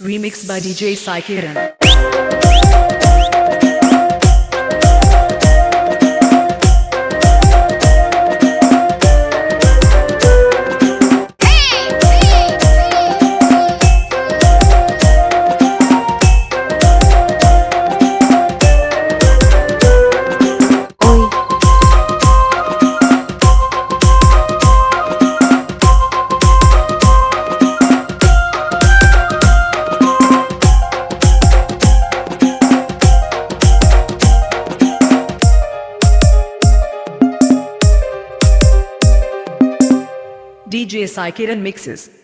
Remixed by DJ Sai. DJ Sai mixes.